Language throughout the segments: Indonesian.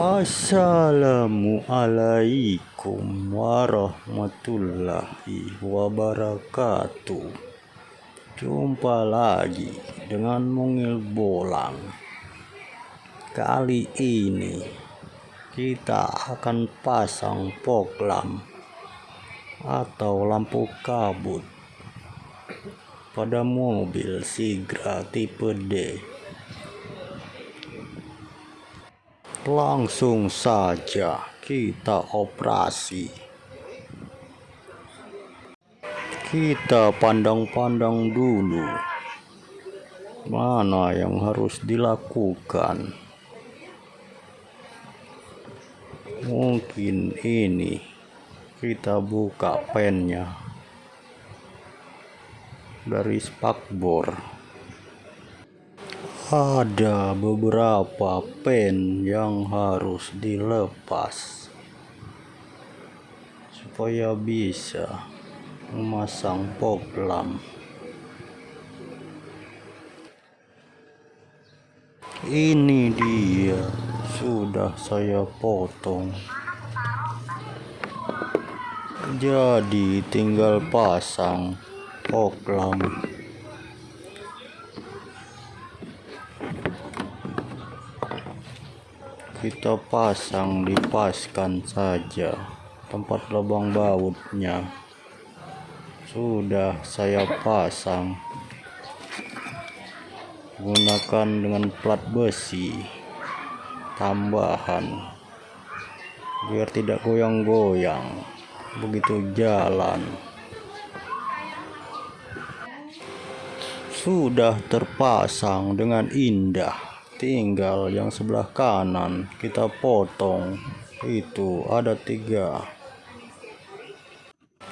Assalamualaikum warahmatullahi wabarakatuh. Jumpa lagi dengan Mungil Bolang. Kali ini kita akan pasang fog lamp atau lampu kabut pada mobil Sigra tipe D langsung saja kita operasi. Kita pandang-pandang dulu. Mana yang harus dilakukan? Mungkin ini. Kita buka pennya. Dari spakbor ada beberapa pen yang harus dilepas supaya bisa memasang fog lamp ini dia sudah saya potong. Jadi tinggal pasang fog lamp kita pasang dipaskan saja. Tempat lubang bautnya. Sudah saya pasang. Gunakan dengan plat besi. Tambahan. Biar tidak goyang-goyang. Begitu jalan. Sudah terpasang dengan indah tinggal yang sebelah kanan. Kita potong. Itu ada tiga.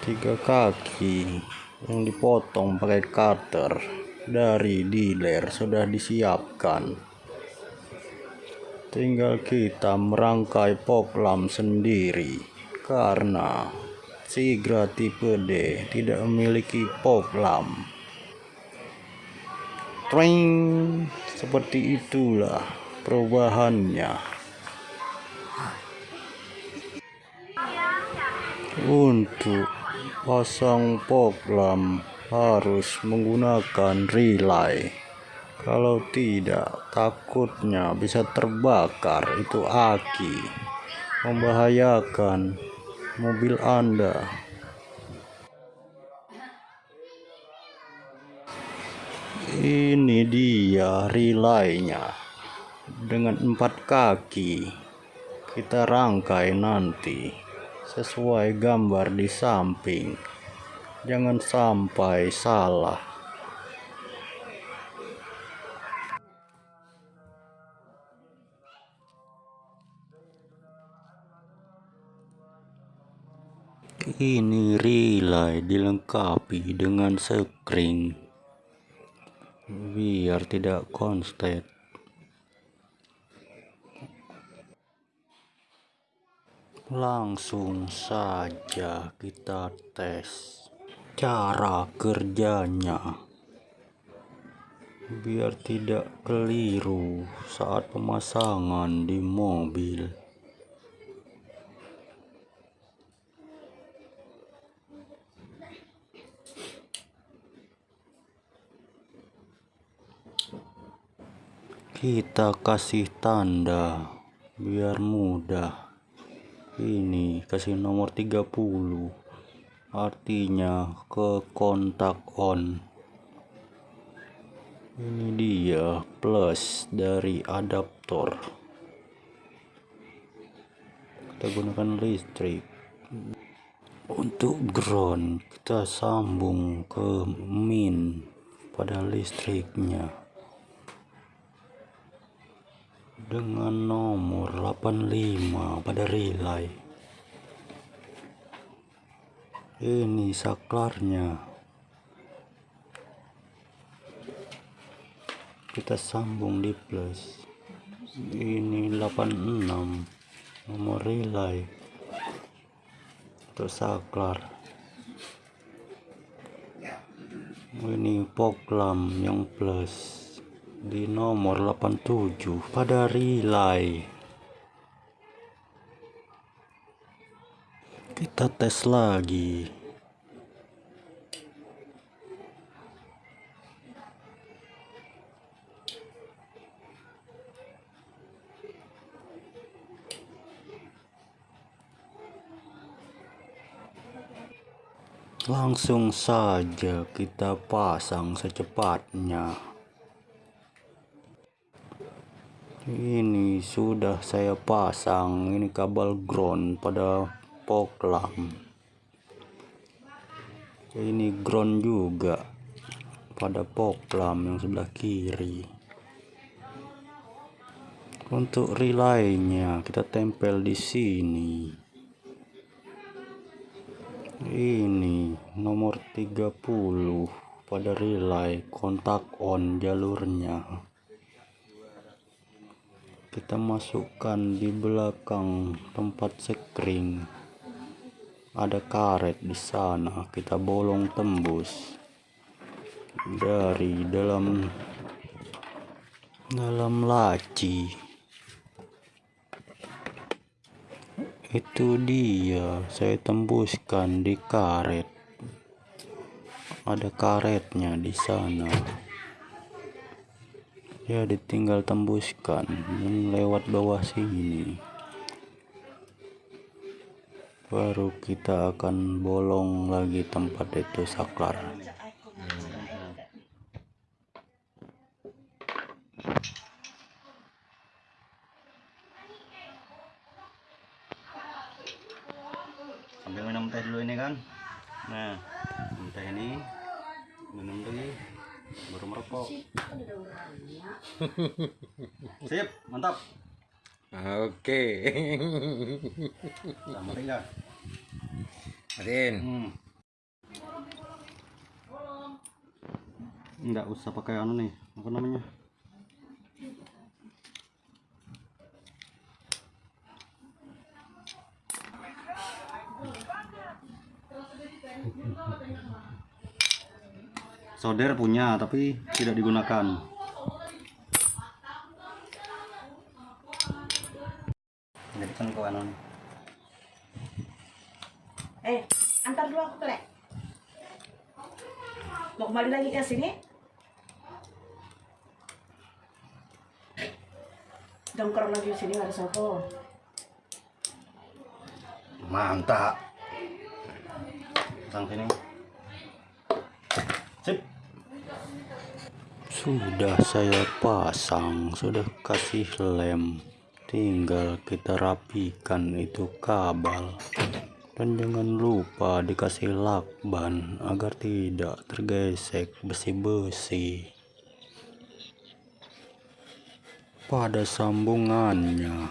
Tiga kaki yang dipotong pakai cutter dari dealer sudah disiapkan. Tinggal kita merangkai lamp sendiri karena Sigra tipe D tidak memiliki lamp Tring, seperti itulah perubahannya. Untuk pasang poklam harus menggunakan relay. Kalau tidak, takutnya bisa terbakar itu aki, membahayakan mobil Anda. Ini dia relaynya. Dengan empat kaki kita rangkai nanti sesuai gambar di samping. Jangan sampai salah. Ini relay dilengkapi dengan sekring biar tidak konslet langsung saja kita tes cara kerjanya. Biar tidak keliru saat pemasangan di mobil kita kasih tanda biar mudah. Ini kasih nomor 30 artinya ke kontak on. Ini dia plus dari adaptor. Kita gunakan listrik. Untuk ground kita sambung ke min pada listriknya dengan nomor 85 pada relay. Ini saklarnya. Kita sambung di plus. Ini 86 nomor relay. Untuk saklar. Ini poklam yang plus di nomor 87 pada relay kita tes lagi. Langsung saja kita pasang secepatnya. Ini sudah saya pasang ini kabel ground pada poklam ini ground juga pada poklam yang sebelah kiri. Untuk relaynya kita tempel di sini. Ini nomor 30 pada relay kontak on jalurnya kita masukkan di belakang tempat sekring. Ada karet di sana kita bolong tembus dari dalam dalam laci. Itu dia saya tembuskan di karet. Ada karetnya di sana ya ditinggal tembuskan. Lewat bawah sini. Baru kita akan bolong lagi tempat itu saklar. Sambil minum teh dulu ini kan nah. Minum teh ini minum dulu baru merokok sip mantap Oke. sama tinggal Adin. hmm. nggak usah pakai anu nih apa namanya solder punya tapi tidak digunakan jadi kan kau anu nih. Eh, antar dulu aku kelek. Mau kembali lagi ke sini? Dongkrong lagi di sini ada sopo. mantap sang sini sudah saya pasang sudah kasih lem. Tinggal kita rapikan itu kabel. Dan jangan lupa dikasih lakban agar tidak tergesek besi-besi. Pada sambungannya